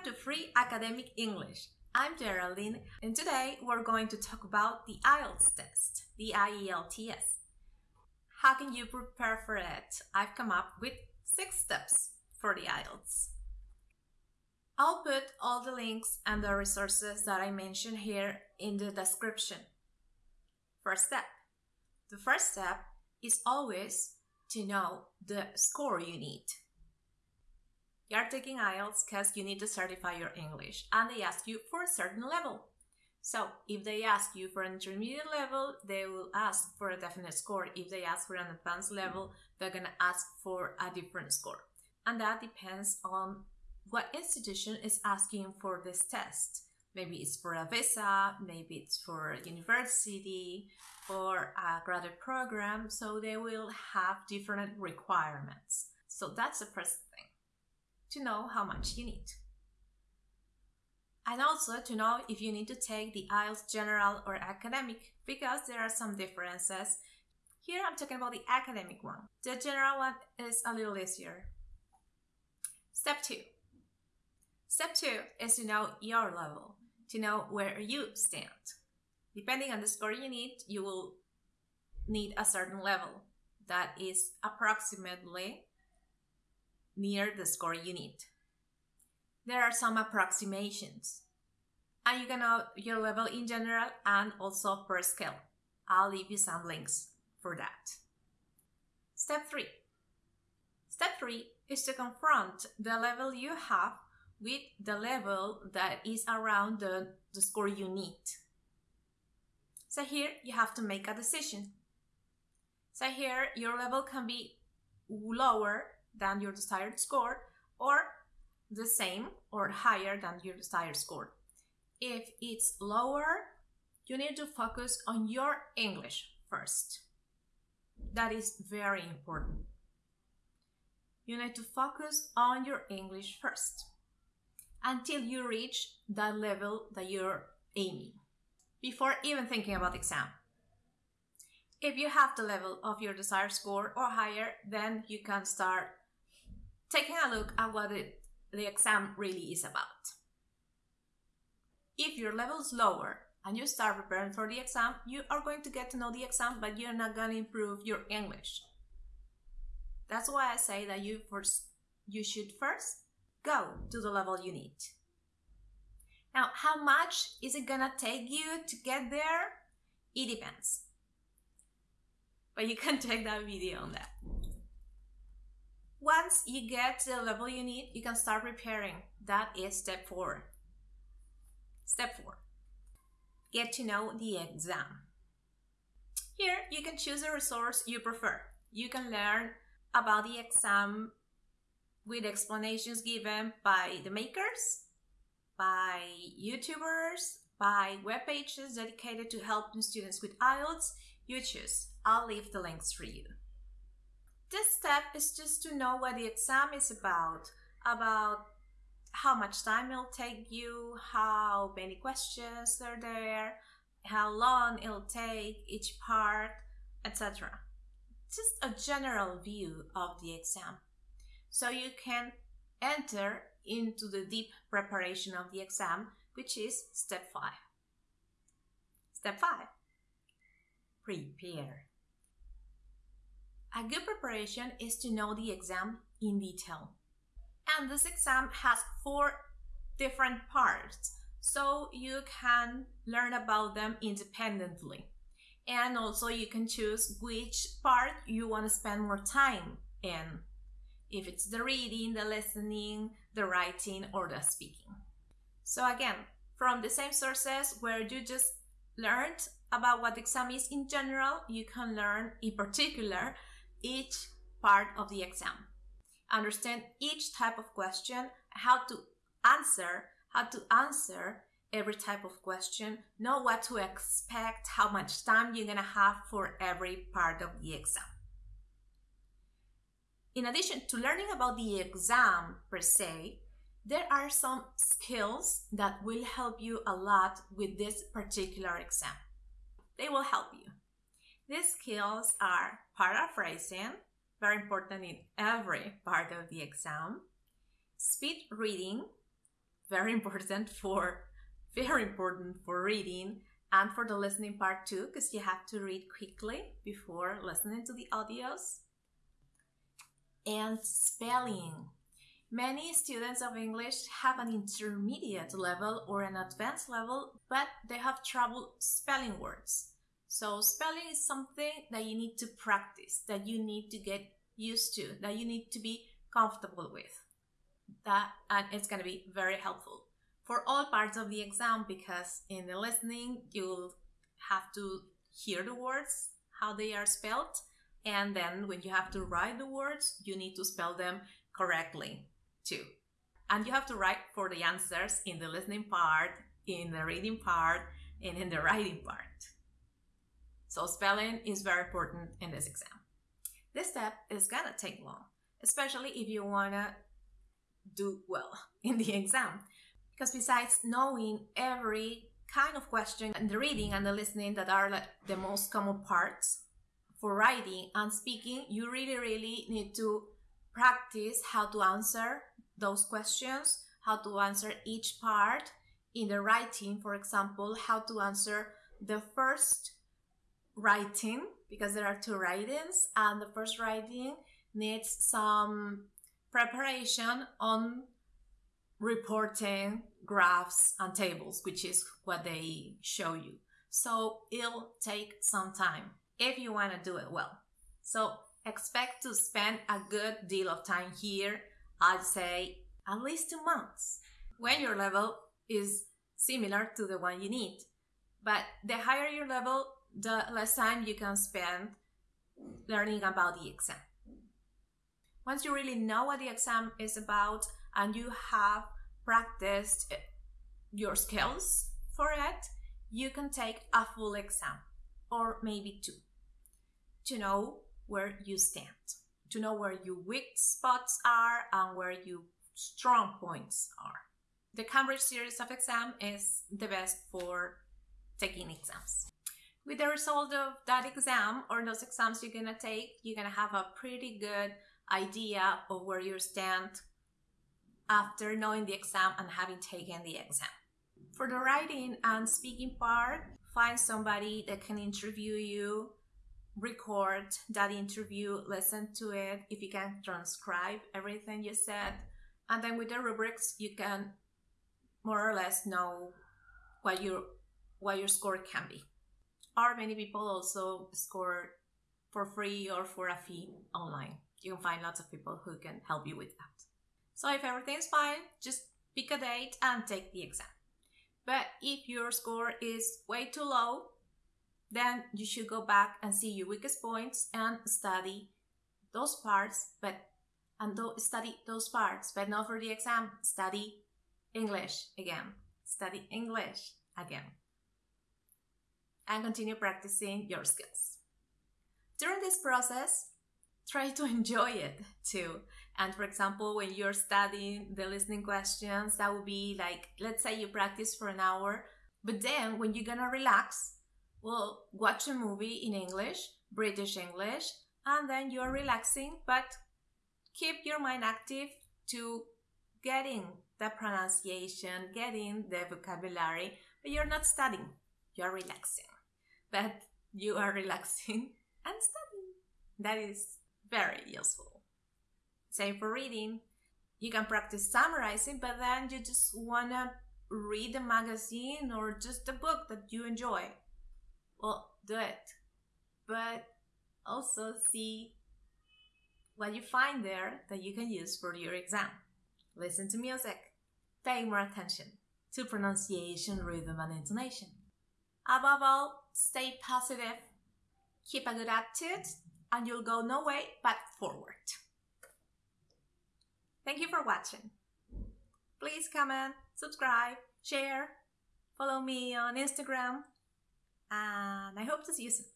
Welcome to Free Academic English. I'm Geraldine, and today we're going to talk about the IELTS test, the IELTS. How can you prepare for it? I've come up with six steps for the IELTS. I'll put all the links and the resources that I mentioned here in the description. First step. The first step is always to know the score you need. You're taking IELTS because you need to certify your English and they ask you for a certain level. So if they ask you for an intermediate level, they will ask for a definite score. If they ask for an advanced level, they're going to ask for a different score. And that depends on what institution is asking for this test. Maybe it's for a visa, maybe it's for a university or a graduate program. So they will have different requirements. So that's the first thing to know how much you need. And also to know if you need to take the IELTS general or academic because there are some differences. Here I'm talking about the academic one. The general one is a little easier. Step 2. Step 2 is to know your level, to know where you stand. Depending on the score you need, you will need a certain level that is approximately near the score you need. There are some approximations. And you can know your level in general and also per scale. I'll leave you some links for that. Step 3. Step 3 is to confront the level you have with the level that is around the, the score you need. So here you have to make a decision. So here your level can be lower than your desired score or the same or higher than your desired score. If it's lower, you need to focus on your English first. That is very important. You need to focus on your English first until you reach that level that you're aiming before even thinking about exam. If you have the level of your desired score or higher, then you can start taking a look at what it, the exam really is about. If your level is lower and you start preparing for the exam, you are going to get to know the exam, but you're not going to improve your English. That's why I say that you first, you should first go to the level you need. Now, how much is it gonna take you to get there? It depends. But you can check that video on that. Once you get the level you need, you can start preparing. That is step four. Step four. Get to know the exam. Here, you can choose a resource you prefer. You can learn about the exam with explanations given by the makers, by YouTubers, by web pages dedicated to helping students with IELTS. You choose. I'll leave the links for you. This step is just to know what the exam is about, about how much time it'll take you, how many questions are there, how long it'll take each part, etc. Just a general view of the exam. So you can enter into the deep preparation of the exam, which is step 5. Step 5. Prepare. A good preparation is to know the exam in detail. And this exam has four different parts, so you can learn about them independently. And also you can choose which part you want to spend more time in. If it's the reading, the listening, the writing, or the speaking. So again, from the same sources where you just learned about what exam is in general, you can learn in particular each part of the exam. Understand each type of question, how to answer, how to answer every type of question, know what to expect, how much time you're gonna have for every part of the exam. In addition to learning about the exam per se, there are some skills that will help you a lot with this particular exam. They will help you. These skills are paraphrasing, very important in every part of the exam, speed reading, very important for very important for reading and for the listening part too because you have to read quickly before listening to the audios. And spelling. Many students of english have an intermediate level or an advanced level but they have trouble spelling words so spelling is something that you need to practice that you need to get used to that you need to be comfortable with. That and it's going to be very helpful for all parts of the exam because in the listening you'll have to hear the words how they are spelled and then when you have to write the words you need to spell them correctly too. And you have to write for the answers in the listening part in the reading part and in the writing part so spelling is very important in this exam. This step is gonna take long especially if you wanna do well in the exam. Because besides knowing every kind of question and the reading and the listening that are like the most common parts for writing and speaking, you really, really need to practice how to answer those questions, how to answer each part in the writing, for example, how to answer the first writing, because there are two writings, and the first writing needs some preparation on reporting graphs and tables, which is what they show you. So it'll take some time if you want to do it well. So expect to spend a good deal of time here. I'd say at least two months when your level is similar to the one you need. But the higher your level, the less time you can spend learning about the exam. Once you really know what the exam is about and you have practiced eh, your skills for it, you can take a full exam or maybe two to know where you stand, to know where your weak spots are and where your strong points are. The Cambridge series of exam is the best for taking exams. With the result of that exam or those exams you're gonna take, you're gonna have a pretty good idea of where you stand after knowing the exam and having taken the exam. For the writing and speaking part, find somebody that can interview you, record that interview, listen to it, if you can transcribe everything you said, and then with the rubrics you can more or less know what your what your score can be. Or many people also score for free or for a fee online you can find lots of people who can help you with that. So if everything's fine, just pick a date and take the exam. But if your score is way too low, then you should go back and see your weakest points and study those parts, but and do, study those parts, but not for the exam. Study English again. Study English again. And continue practicing your skills. During this process, try to enjoy it too. And for example, when you're studying the listening questions, that would be like, let's say you practice for an hour, but then when you're gonna relax, well, watch a movie in English, British English, and then you're relaxing, but keep your mind active to getting the pronunciation, getting the vocabulary, but you're not studying, you're relaxing. But you are relaxing and studying. That is very useful. Same for reading. You can practice summarizing, but then you just wanna read a magazine or just a book that you enjoy. Well, do it. But also see what you find there that you can use for your exam. Listen to music. Pay more attention to pronunciation, rhythm, and intonation. Above all, stay positive. Keep a good attitude and you'll go no way but forward. Thank you for watching. Please comment, subscribe, share, follow me on Instagram, and I hope to see you soon.